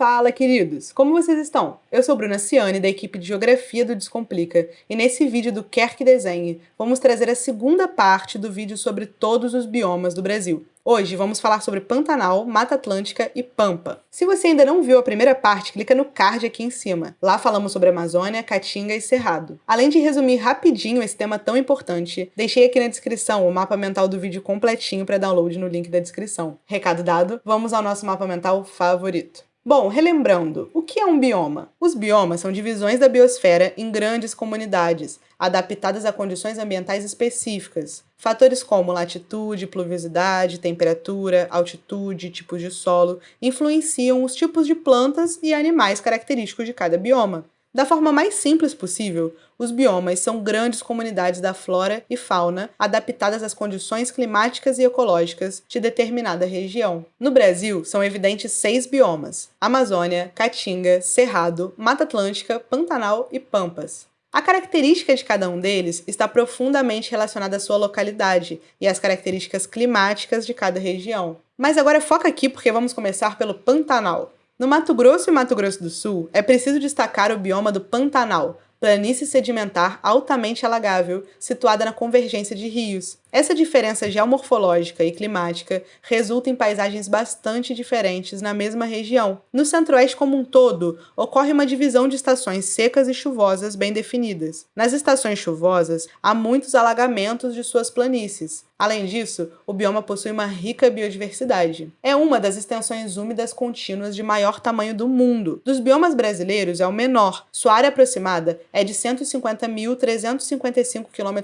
Fala, queridos! Como vocês estão? Eu sou Bruna Ciani, da equipe de Geografia do Descomplica, e nesse vídeo do Quer Que Desenhe, vamos trazer a segunda parte do vídeo sobre todos os biomas do Brasil. Hoje vamos falar sobre Pantanal, Mata Atlântica e Pampa. Se você ainda não viu a primeira parte, clica no card aqui em cima. Lá falamos sobre Amazônia, Caatinga e Cerrado. Além de resumir rapidinho esse tema tão importante, deixei aqui na descrição o mapa mental do vídeo completinho para download no link da descrição. Recado dado, vamos ao nosso mapa mental favorito. Bom, relembrando, o que é um bioma? Os biomas são divisões da biosfera em grandes comunidades, adaptadas a condições ambientais específicas. Fatores como latitude, pluviosidade, temperatura, altitude, tipos de solo influenciam os tipos de plantas e animais característicos de cada bioma. Da forma mais simples possível, os biomas são grandes comunidades da flora e fauna adaptadas às condições climáticas e ecológicas de determinada região. No Brasil, são evidentes seis biomas: Amazônia, Caatinga, Cerrado, Mata Atlântica, Pantanal e Pampas. A característica de cada um deles está profundamente relacionada à sua localidade e às características climáticas de cada região. Mas agora foca aqui porque vamos começar pelo Pantanal. No Mato Grosso e Mato Grosso do Sul, é preciso destacar o bioma do Pantanal, planície sedimentar altamente alagável, situada na convergência de rios, essa diferença geomorfológica e climática resulta em paisagens bastante diferentes na mesma região. No centro-oeste como um todo, ocorre uma divisão de estações secas e chuvosas bem definidas. Nas estações chuvosas, há muitos alagamentos de suas planícies. Além disso, o bioma possui uma rica biodiversidade. É uma das extensões úmidas contínuas de maior tamanho do mundo. Dos biomas brasileiros, é o menor. Sua área aproximada é de 150.355 km,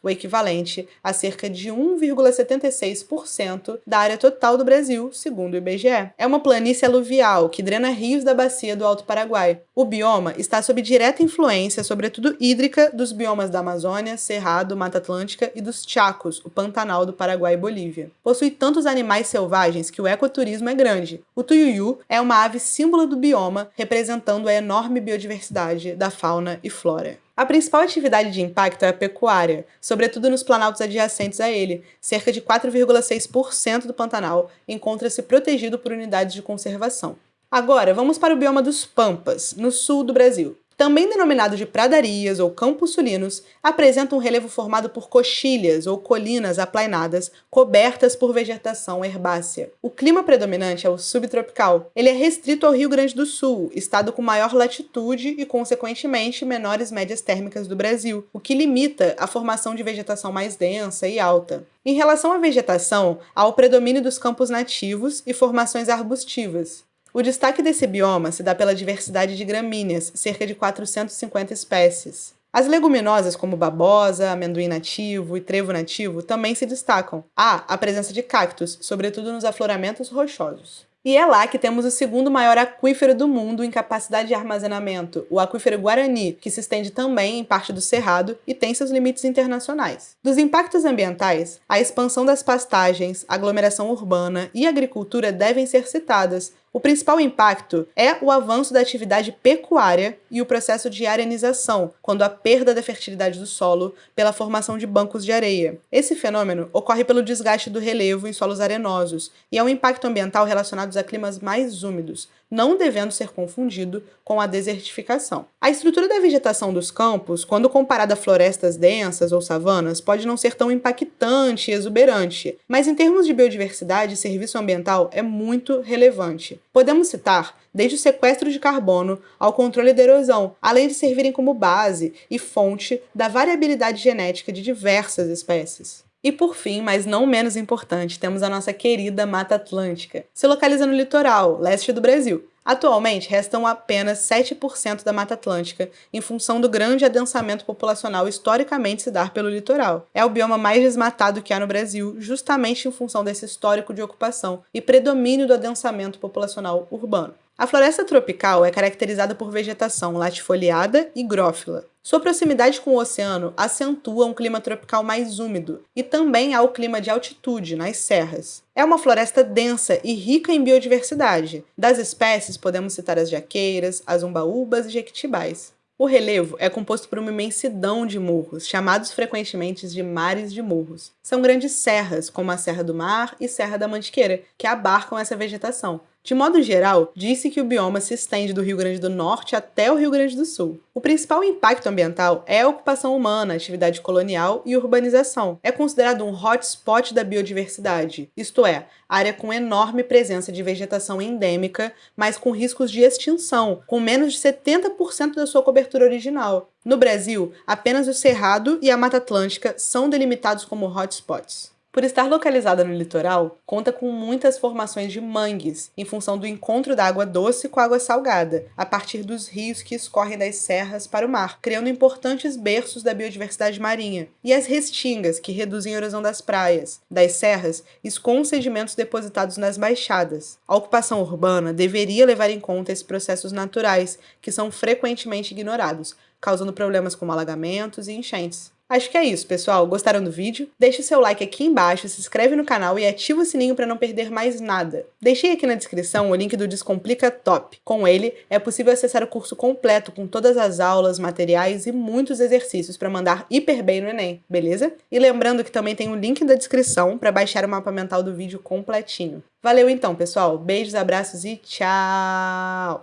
o equivalente a cerca de 1,76% da área total do Brasil, segundo o IBGE. É uma planície aluvial que drena rios da bacia do Alto Paraguai. O bioma está sob direta influência, sobretudo hídrica, dos biomas da Amazônia, Cerrado, Mata Atlântica e dos Chacos, o Pantanal do Paraguai e Bolívia. Possui tantos animais selvagens que o ecoturismo é grande. O tuiuiu é uma ave símbolo do bioma, representando a enorme biodiversidade da fauna e flora. A principal atividade de impacto é a pecuária, sobretudo nos planaltos adjacentes a ele. Cerca de 4,6% do Pantanal encontra-se protegido por unidades de conservação. Agora, vamos para o bioma dos Pampas, no sul do Brasil também denominado de pradarias ou campos sulinos, apresenta um relevo formado por coxilhas ou colinas aplainadas cobertas por vegetação herbácea. O clima predominante é o subtropical. Ele é restrito ao Rio Grande do Sul, estado com maior latitude e, consequentemente, menores médias térmicas do Brasil, o que limita a formação de vegetação mais densa e alta. Em relação à vegetação, há o predomínio dos campos nativos e formações arbustivas. O destaque desse bioma se dá pela diversidade de gramíneas, cerca de 450 espécies. As leguminosas como babosa, amendoim nativo e trevo nativo também se destacam. Há a presença de cactos, sobretudo nos afloramentos rochosos. E é lá que temos o segundo maior aquífero do mundo em capacidade de armazenamento, o aquífero Guarani, que se estende também em parte do Cerrado e tem seus limites internacionais. Dos impactos ambientais, a expansão das pastagens, aglomeração urbana e agricultura devem ser citadas, o principal impacto é o avanço da atividade pecuária e o processo de arenização, quando a perda da fertilidade do solo pela formação de bancos de areia. Esse fenômeno ocorre pelo desgaste do relevo em solos arenosos e é um impacto ambiental relacionado a climas mais úmidos, não devendo ser confundido com a desertificação. A estrutura da vegetação dos campos, quando comparada a florestas densas ou savanas, pode não ser tão impactante e exuberante, mas em termos de biodiversidade e serviço ambiental é muito relevante. Podemos citar desde o sequestro de carbono ao controle da erosão, além de servirem como base e fonte da variabilidade genética de diversas espécies. E por fim, mas não menos importante, temos a nossa querida Mata Atlântica. Se localiza no litoral, leste do Brasil. Atualmente, restam apenas 7% da Mata Atlântica, em função do grande adensamento populacional historicamente se dar pelo litoral. É o bioma mais desmatado que há no Brasil, justamente em função desse histórico de ocupação e predomínio do adensamento populacional urbano. A floresta tropical é caracterizada por vegetação latifoliada e grófila. Sua proximidade com o oceano acentua um clima tropical mais úmido, e também há o clima de altitude, nas serras. É uma floresta densa e rica em biodiversidade. Das espécies, podemos citar as jaqueiras, as umbaúbas e jequitibais. O relevo é composto por uma imensidão de morros, chamados frequentemente de mares de morros. São grandes serras, como a Serra do Mar e Serra da Mantiqueira, que abarcam essa vegetação. De modo geral, disse que o bioma se estende do Rio Grande do Norte até o Rio Grande do Sul. O principal impacto ambiental é a ocupação humana, atividade colonial e urbanização. É considerado um hotspot da biodiversidade, isto é, área com enorme presença de vegetação endêmica, mas com riscos de extinção, com menos de 70% da sua cobertura original. No Brasil, apenas o Cerrado e a Mata Atlântica são delimitados como hotspots. Por estar localizada no litoral, conta com muitas formações de mangues, em função do encontro da água doce com a água salgada, a partir dos rios que escorrem das serras para o mar, criando importantes berços da biodiversidade marinha, e as restingas, que reduzem a erosão das praias, das serras, escoam sedimentos depositados nas baixadas. A ocupação urbana deveria levar em conta esses processos naturais, que são frequentemente ignorados, causando problemas como alagamentos e enchentes. Acho que é isso, pessoal. Gostaram do vídeo? Deixe seu like aqui embaixo, se inscreve no canal e ativa o sininho para não perder mais nada. Deixei aqui na descrição o link do Descomplica Top. Com ele, é possível acessar o curso completo com todas as aulas, materiais e muitos exercícios para mandar hiper bem no Enem, beleza? E lembrando que também tem o link da descrição para baixar o mapa mental do vídeo completinho. Valeu então, pessoal. Beijos, abraços e tchau!